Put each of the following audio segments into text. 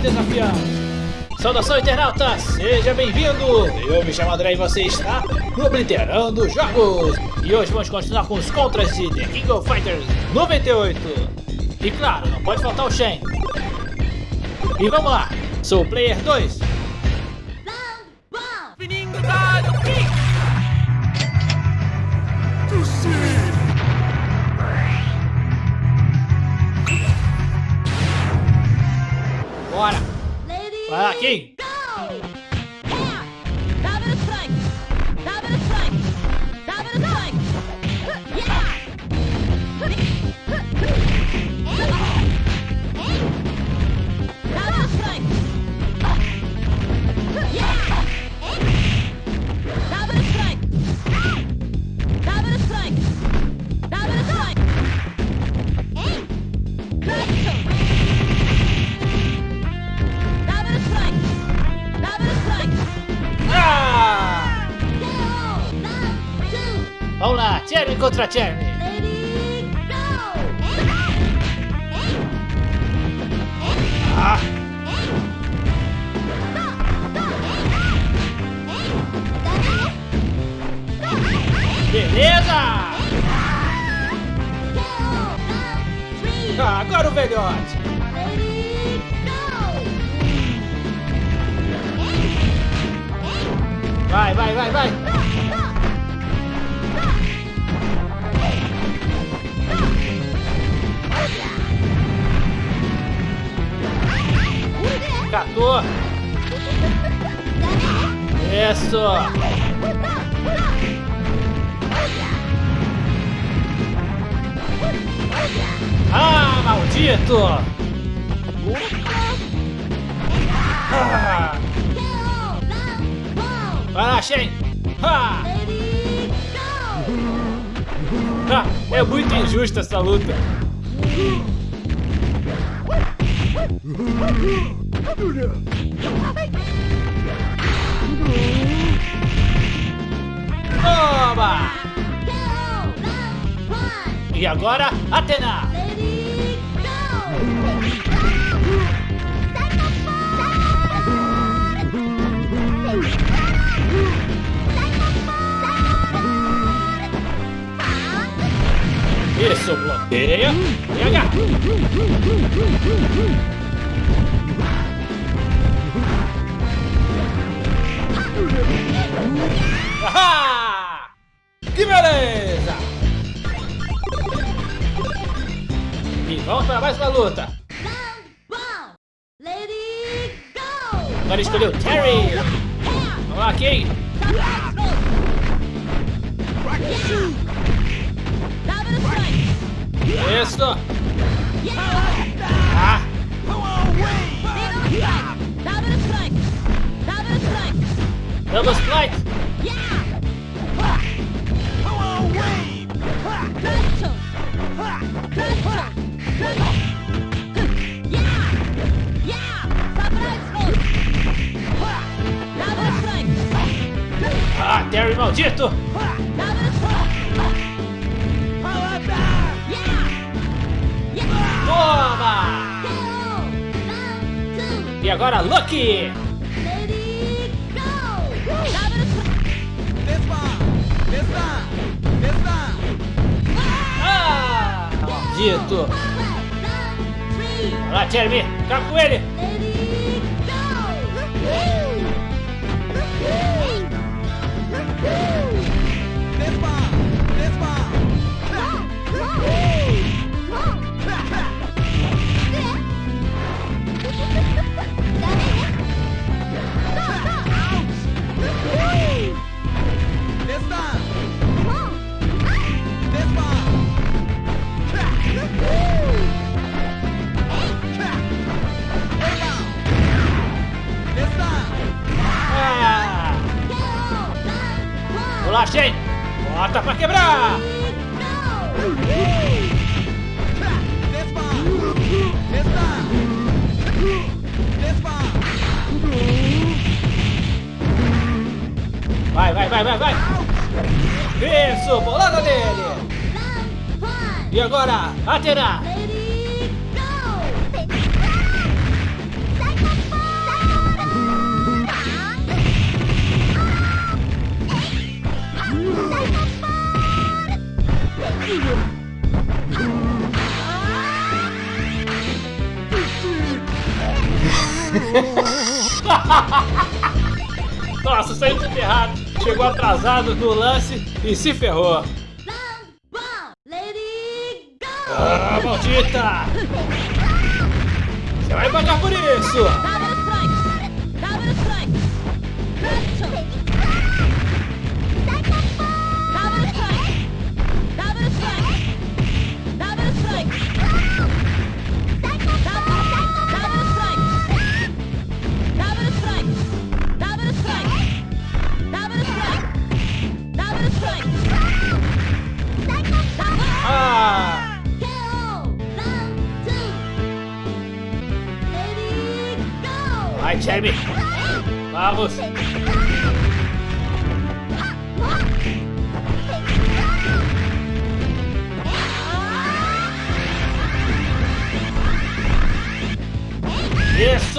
desafiante. Saudação internauta, seja bem-vindo! Eu me chamo André e você está no Obliterando Jogos! E hoje vamos continuar com os contras de The King of Fighters 98! E claro, não pode faltar o Shen! E vamos lá, sou o Player 2! Bora! Vai lá, King! Vamos lá, Jeremy contra Jeremy! Beleza! Ah, agora o velhote! Vai, vai, vai, vai! Catou! Isso! Ah, maldito! Ah. Vai lá, Shen! Ha! Ah, é muito injusta essa luta! Toma! E agora, Atena! Isso, bloqueia! Pega! Ahá! Que beleza! E vamos para mais uma luta! Agora escolheu Terry! Vamos lá, King! Isso! Ah! Double strike! Maldito! Toma! E agora, Lucky! Ah! Maldito! Vai lá, Jeremy! Acaba com ele! Lá, Shen! Bota pra quebrar! Vai, vai, vai, vai, vai! Isso, bolada nele! E agora, Atena! Nossa, saiu tudo errado. Chegou atrasado no lance e se ferrou. Ah, maldita! Você vai pagar por isso!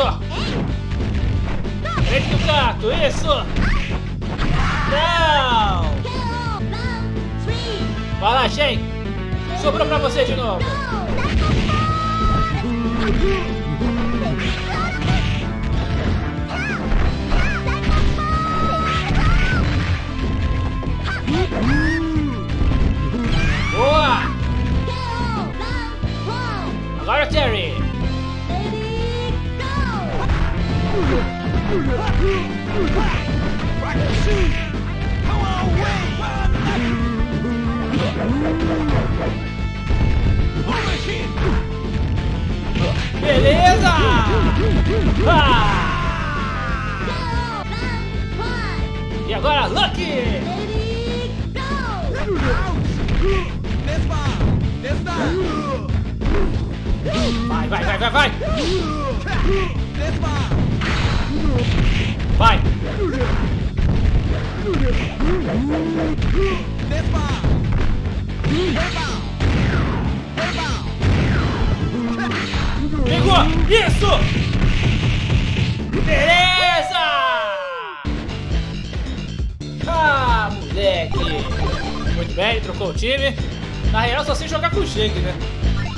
Isso! Frente do gato, isso! Não! Vai lá, Shen! Sobrou pra você de novo! Boa! Agora Terry! Beleza! Ah! E agora, Lucky! Vai, vai, vai, vai, vai! Vai! Pegou! Isso! Beleza! Ah, moleque! Muito bem, trocou o time. Na real, só sei jogar com o Shake, né?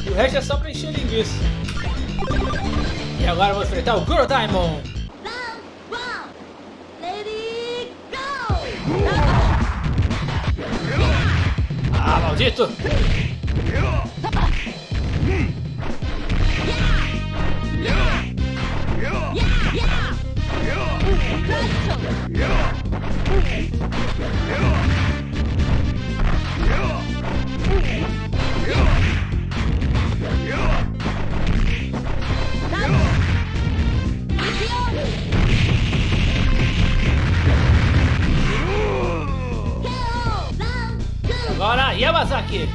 E o resto é só pra encher linguiça. E agora vou enfrentar o Goro Diamond. Maldito! Yamazaki!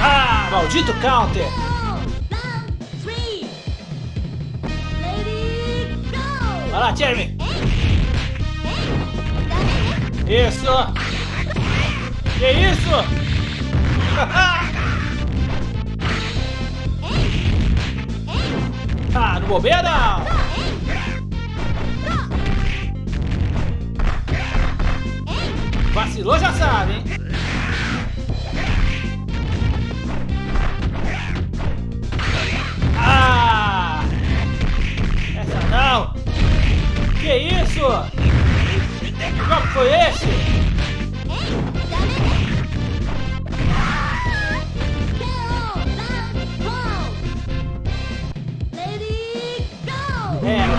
Ah, maldito counter! Vai lá, Jeremy! Isso! Que isso? no bobeira! Vacilou já sabe, hein? Ah! Essa não! Que isso? Que foi esse?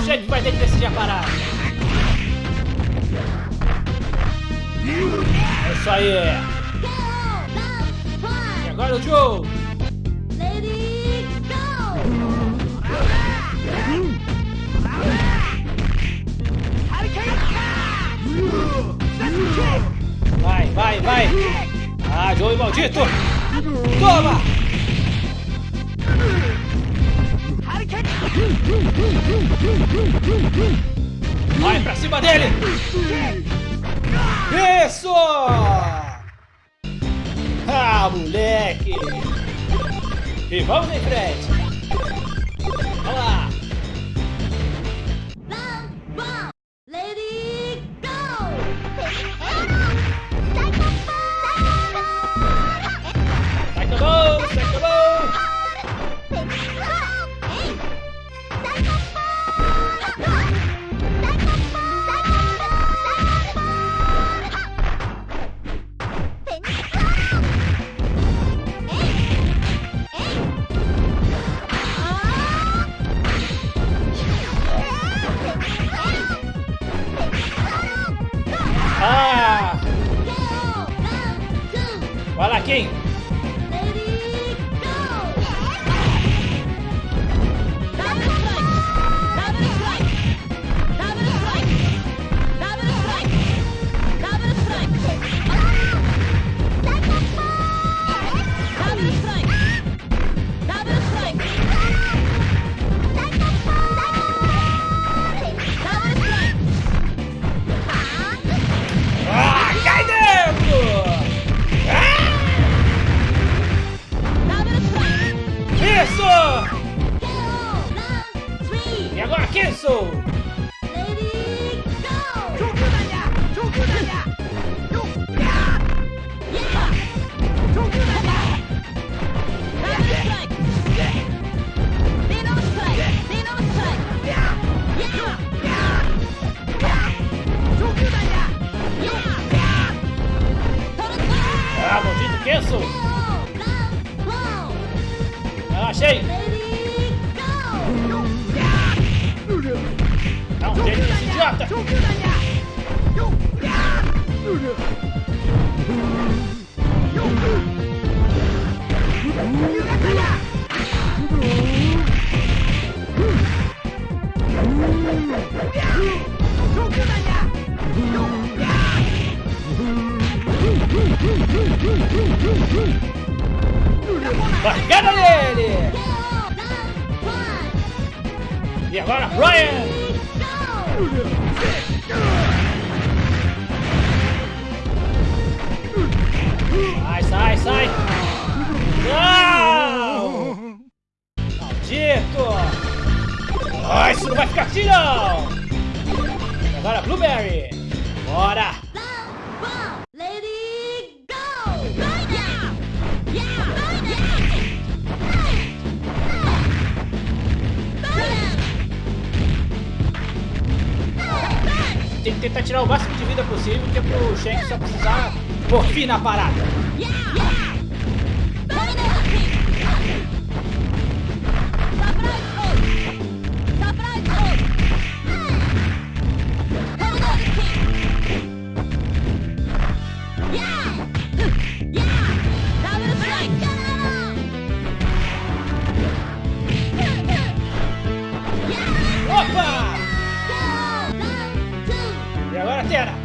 Chefe vai ter que decidir a parada. É isso aí. E agora o Joe. Vai, vai, vai. Ah, Joey maldito. Toma. Vai pra cima dele. Isso! Ah, moleque! E vamos em frente! Vai Ah, maldito Kenso! Ah, achei! Dá um jeito nesse idiota! Barrigada nele! E agora, Brian! Sai, sai, sai! Não! Maldito! Ah, isso não vai ficar assim, não! E agora, Blueberry! Bora! Tem que tentar tirar o máximo de vida possível, que é pro Shanks só precisar pôr fim na parada. Opa! E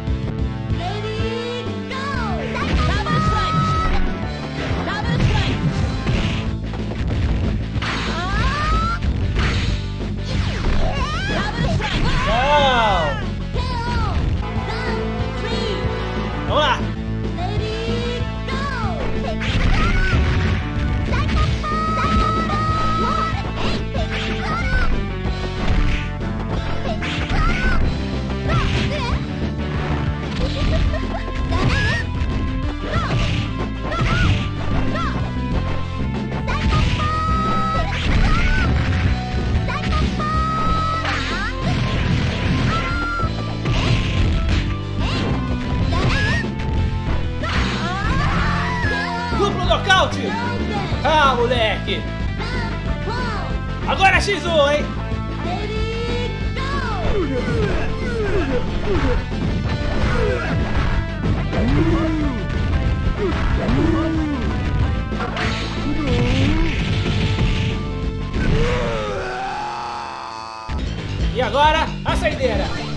Agora, a saideira!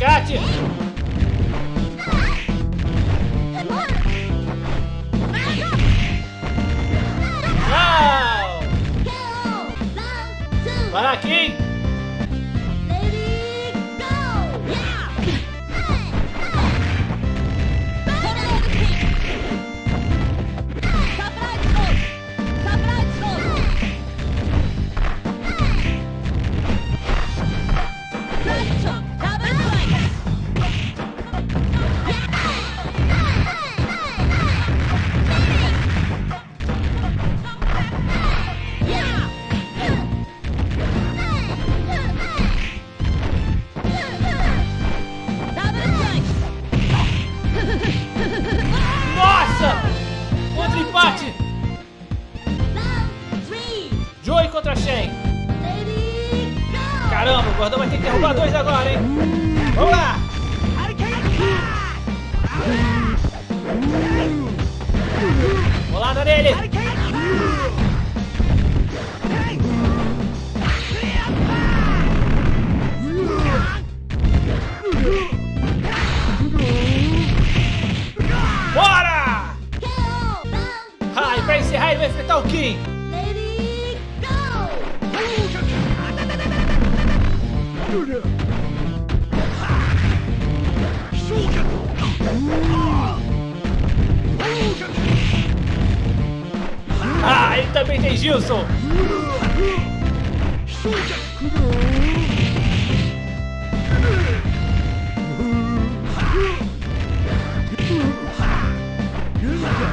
Vai, pega a biscate!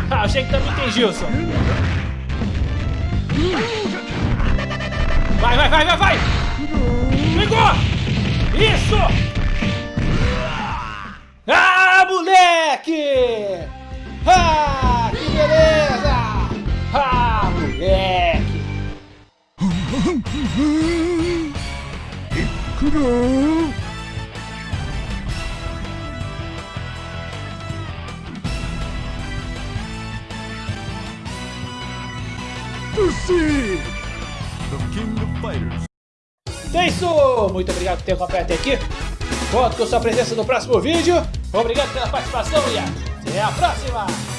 Ah, achei que também tem Gilson! Vai, vai, vai, vai, vai! Pegou! Isso! Ah, moleque! Ah, que beleza! Ah, moleque! Proceed! The King of Fighters. Então é isso! Muito obrigado por ter acompanhado até aqui. Conto com sua presença no próximo vídeo. Obrigado pela participação e até a próxima!